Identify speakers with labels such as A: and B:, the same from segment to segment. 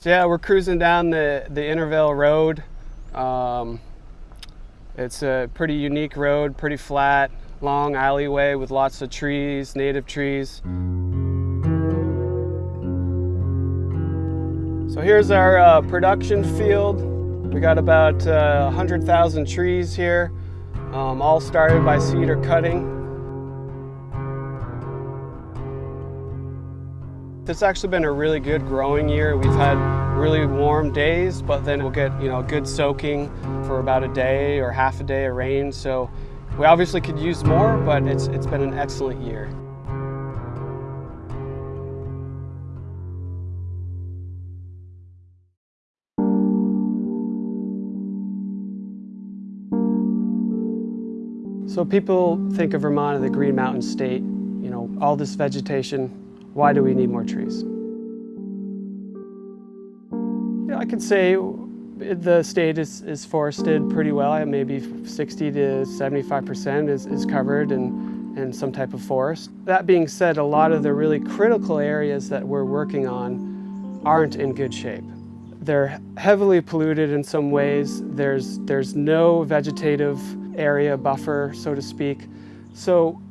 A: So yeah, we're cruising down the, the Intervale Road. Um, it's a pretty unique road, pretty flat, long alleyway with lots of trees, native trees. So here's our uh, production field. We got about uh, 100,000 trees here, um, all started by cedar cutting. It's actually been a really good growing year. We've had really warm days, but then we'll get you know good soaking for about a day or half a day of rain. So we obviously could use more, but it's, it's been an excellent year. So people think of Vermont as the Green Mountain State, you know, all this vegetation, why do we need more trees? I could say the state is, is forested pretty well. Maybe 60 to 75% is, is covered in, in some type of forest. That being said, a lot of the really critical areas that we're working on aren't in good shape. They're heavily polluted in some ways. There's, there's no vegetative area buffer, so to speak. So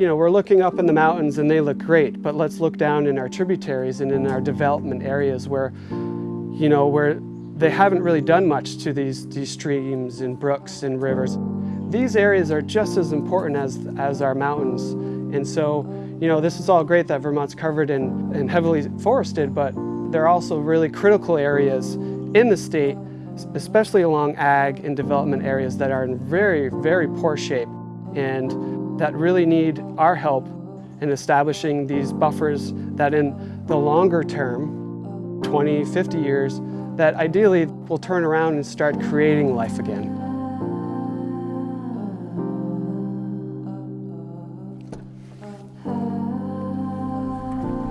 A: you know, we're looking up in the mountains and they look great, but let's look down in our tributaries and in our development areas where, you know, where they haven't really done much to these, these streams and brooks and rivers. These areas are just as important as, as our mountains. And so, you know, this is all great that Vermont's covered and, and heavily forested, but there are also really critical areas in the state, especially along ag and development areas that are in very, very poor shape. And that really need our help in establishing these buffers that in the longer term, 20, 50 years, that ideally will turn around and start creating life again.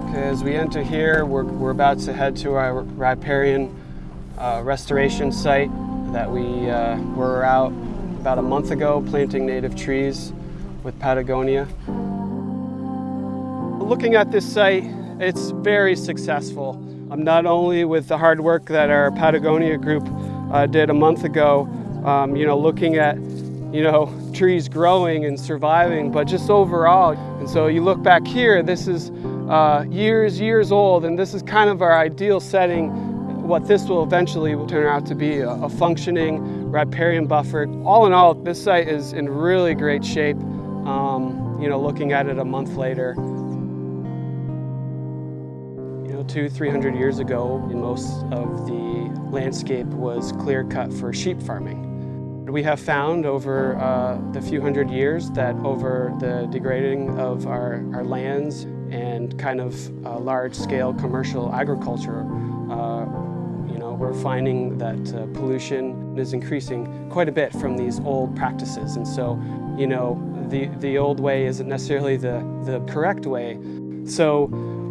A: Okay, as we enter here, we're, we're about to head to our riparian uh, restoration site that we uh, were out about a month ago planting native trees with Patagonia. Looking at this site, it's very successful. Um, not only with the hard work that our Patagonia group uh, did a month ago, um, you know, looking at, you know, trees growing and surviving, but just overall. And so you look back here, this is uh, years, years old, and this is kind of our ideal setting what this will eventually turn out to be a, a functioning riparian buffer. All in all, this site is in really great shape um, you know, looking at it a month later. You know, two, 300 years ago, most of the landscape was clear cut for sheep farming. We have found over uh, the few hundred years that over the degrading of our, our lands and kind of uh, large-scale commercial agriculture, uh, we're finding that uh, pollution is increasing quite a bit from these old practices. And so, you know, the, the old way isn't necessarily the, the correct way. So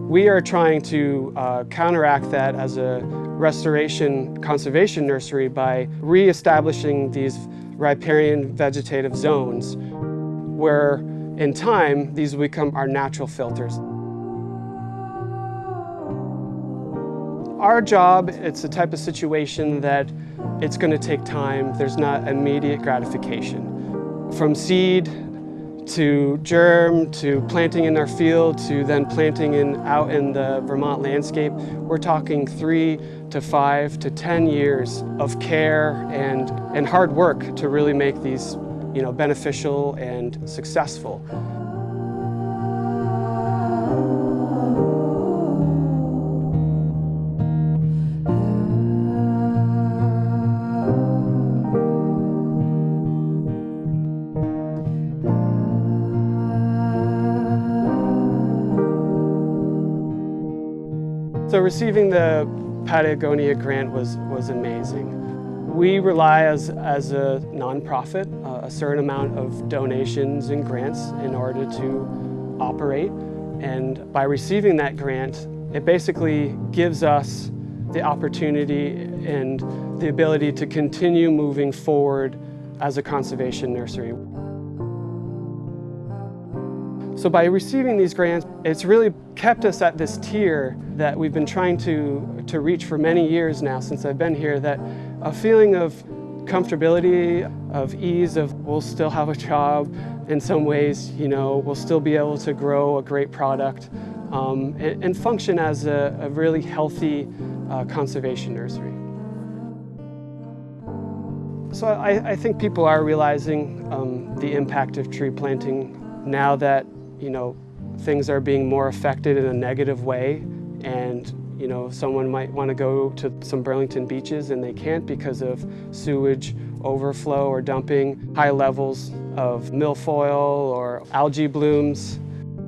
A: we are trying to uh, counteract that as a restoration conservation nursery by re-establishing these riparian vegetative zones where in time these become our natural filters. Our job, it's a type of situation that it's going to take time. There's not immediate gratification. From seed to germ, to planting in our field, to then planting in, out in the Vermont landscape, we're talking three to five to 10 years of care and, and hard work to really make these you know, beneficial and successful. So receiving the Patagonia grant was, was amazing. We rely as, as a nonprofit, uh, a certain amount of donations and grants in order to operate. And by receiving that grant, it basically gives us the opportunity and the ability to continue moving forward as a conservation nursery. So by receiving these grants, it's really kept us at this tier that we've been trying to, to reach for many years now since I've been here, that a feeling of comfortability, of ease, of we'll still have a job in some ways, you know, we'll still be able to grow a great product um, and, and, function as a, a really healthy uh, conservation nursery. So I, I, think people are realizing um, the impact of tree planting now that you know things are being more affected in a negative way and you know someone might want to go to some Burlington beaches and they can't because of sewage overflow or dumping high levels of milfoil or algae blooms.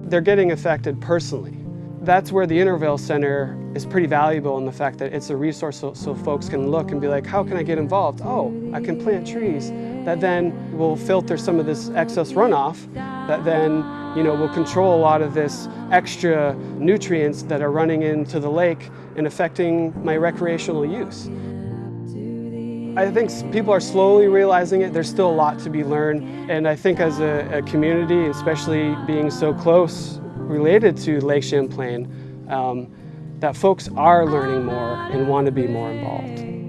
A: They're getting affected personally. That's where the Intervale Center is pretty valuable in the fact that it's a resource so, so folks can look and be like, how can I get involved? Oh, I can plant trees that then will filter some of this excess runoff that then you know, will control a lot of this extra nutrients that are running into the lake and affecting my recreational use. I think people are slowly realizing it. There's still a lot to be learned. And I think as a, a community, especially being so close related to Lake Champlain, um, that folks are learning more and want to be more involved.